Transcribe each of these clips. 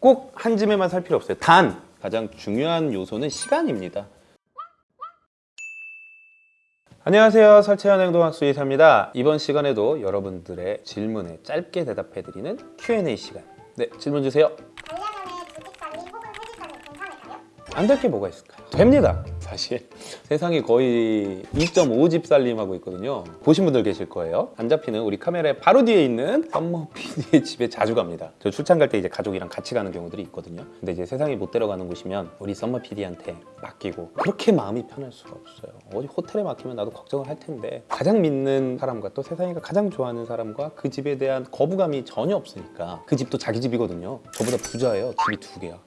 꼭한 집에만 살 필요 없어요. 단 가장 중요한 요소는 시간입니다. 안녕하세요. 설채현 행동학 수의사입니다. 이번 시간에도 여러분들의 질문에 짧게 대답해드리는 Q&A 시간. 네, 질문 주세요. 반려견의 두집살림 혹은 세집살림 괜찮을까요? 안 될 게 뭐가 있을까요? 됩니다. 사실 세상이 거의 2.5집 살림하고 있거든요. 보신 분들 계실 거예요. 안 잡히는 우리 카메라에 바로 뒤에 있는 썸머 PD의 집에 자주 갑니다. 저 출장 갈 때 이제 가족이랑 같이 가는 경우들이 있거든요. 근데 이제 세상이 못 데려가는 곳이면 우리 썸머 PD한테 맡기고 그렇게 마음이 편할 수가 없어요. 어디 호텔에 맡기면 나도 걱정을 할 텐데 가장 믿는 사람과 또 세상이가 가장 좋아하는 사람과 그 집에 대한 거부감이 전혀 없으니까 그 집도 자기 집이거든요. 저보다 부자예요. 집이 두 개야.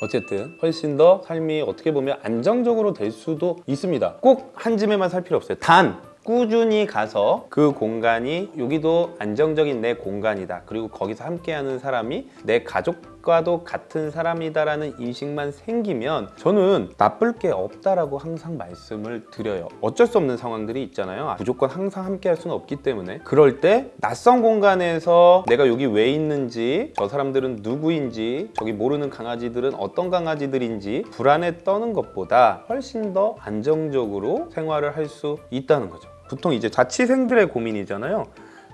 어쨌든 훨씬 더 삶이 어떻게 보면 안정적으로 될 수도 있습니다. 꼭 한 집에만 살 필요 없어요. 단 꾸준히 가서 그 공간이 여기도 안정적인 내 공간이다. 그리고 거기서 함께하는 사람이 내 가족과도 같은 사람이다라는 인식만 생기면 저는 나쁠 게 없다라고 항상 말씀을 드려요. 어쩔 수 없는 상황들이 있잖아요. 무조건 항상 함께할 수는 없기 때문에 그럴 때 낯선 공간에서 내가 여기 왜 있는지 저 사람들은 누구인지 저기 모르는 강아지들은 어떤 강아지들인지 불안에 떠는 것보다 훨씬 더 안정적으로 생활을 할 수 있다는 거죠. 보통 이제 자취생들의 고민이잖아요.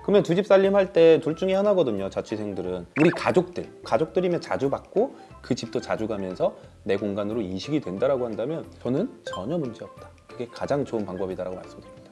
그러면 두 집 살림 할 때 둘 중에 하나거든요. 자취생들은 우리 가족들, 가족들이면 자주 받고 그 집도 자주 가면서 내 공간으로 인식이 된다라고 한다면 저는 전혀 문제 없다. 그게 가장 좋은 방법이다라고 말씀드립니다.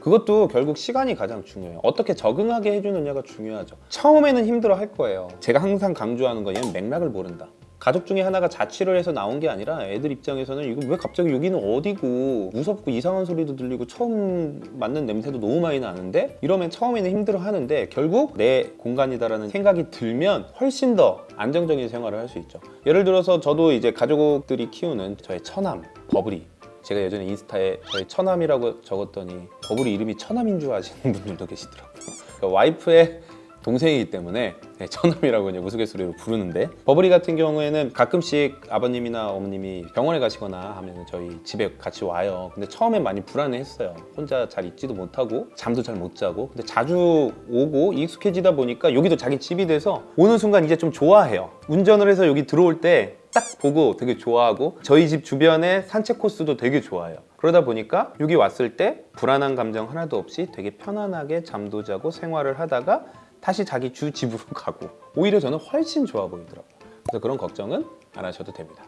그것도 결국 시간이 가장 중요해요. 어떻게 적응하게 해주느냐가 중요하죠. 처음에는 힘들어 할 거예요. 제가 항상 강조하는 건 얘는 맥락을 모른다. 가족 중에 하나가 자취를 해서 나온 게 아니라 애들 입장에서는 이거 왜 갑자기 여기는 어디고 무섭고 이상한 소리도 들리고 처음 맡는 냄새도 너무 많이 나는데 이러면 처음에는 힘들어 하는데 결국 내 공간이다라는 생각이 들면 훨씬 더 안정적인 생활을 할 수 있죠. 예를 들어서 저도 이제 가족들이 키우는 저의 처남 버블이 제가 예전에 인스타에 저희 처남이라고 적었더니 버블이 이름이 처남인 줄 아시는 분들도 계시더라고요. 그러니까 와이프의 동생이기 때문에 네, 처남이라고 이제 우스갯소리로 부르는데 버블이 같은 경우에는 가끔씩 아버님이나 어머님이 병원에 가시거나 하면 저희 집에 같이 와요. 근데 처음엔 많이 불안해했어요. 혼자 잘 있지도 못하고 잠도 잘 못 자고 근데 자주 오고 익숙해지다 보니까 여기도 자기 집이 돼서 오는 순간 이제 좀 좋아해요. 운전을 해서 여기 들어올 때 딱 보고 되게 좋아하고 저희 집 주변에 산책 코스도 되게 좋아해요. 그러다 보니까 여기 왔을 때 불안한 감정 하나도 없이 되게 편안하게 잠도 자고 생활을 하다가 다시 자기 주 집으로 가고 오히려 저는 훨씬 좋아 보이더라고요. 그래서 그런 걱정은 안 하셔도 됩니다.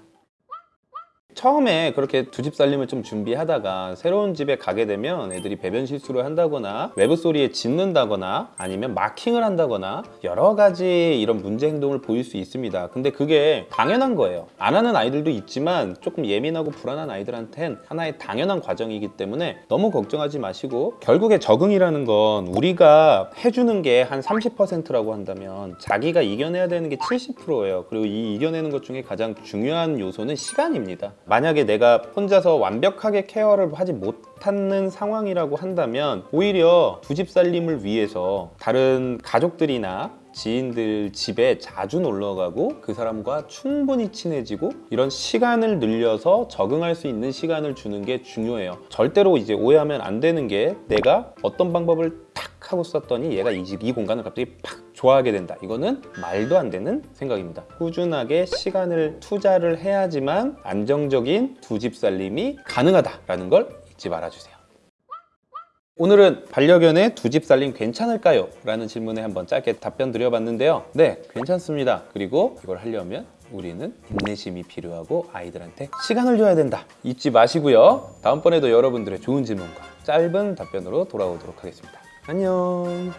처음에 그렇게 두 집 살림을 좀 준비하다가 새로운 집에 가게 되면 애들이 배변 실수를 한다거나 외부 소리에 짖는다거나 아니면 마킹을 한다거나 여러 가지 이런 문제 행동을 보일 수 있습니다. 근데 그게 당연한 거예요. 안 하는 아이들도 있지만 조금 예민하고 불안한 아이들한텐 하나의 당연한 과정이기 때문에 너무 걱정하지 마시고 결국에 적응이라는 건 우리가 해주는 게 한 30%라고 한다면 자기가 이겨내야 되는 게 70%예요. 그리고 이 이겨내는 것 중에 가장 중요한 요소는 시간입니다. 만약에 내가 혼자서 완벽하게 케어를 하지 못하는 상황이라고 한다면 오히려 두 집 살림을 위해서 다른 가족들이나 지인들 집에 자주 놀러 가고 그 사람과 충분히 친해지고 이런 시간을 늘려서 적응할 수 있는 시간을 주는 게 중요해요. 절대로 이제 오해하면 안 되는 게 내가 어떤 방법을 탁 하고 썼더니 얘가 이, 집, 이 공간을 갑자기 팍 좋아하게 된다. 이거는 말도 안 되는 생각입니다. 꾸준하게 시간을 투자를 해야지만 안정적인 두 집 살림이 가능하다라는 걸 잊지 말아주세요. 오늘은 반려견의 두 집 살림 괜찮을까요? 라는 질문에 한번 짧게 답변 드려봤는데요. 네, 괜찮습니다. 그리고 이걸 하려면 우리는 인내심이 필요하고 아이들한테 시간을 줘야 된다. 잊지 마시고요. 다음번에도 여러분들의 좋은 질문과 짧은 답변으로 돌아오도록 하겠습니다. 안녕.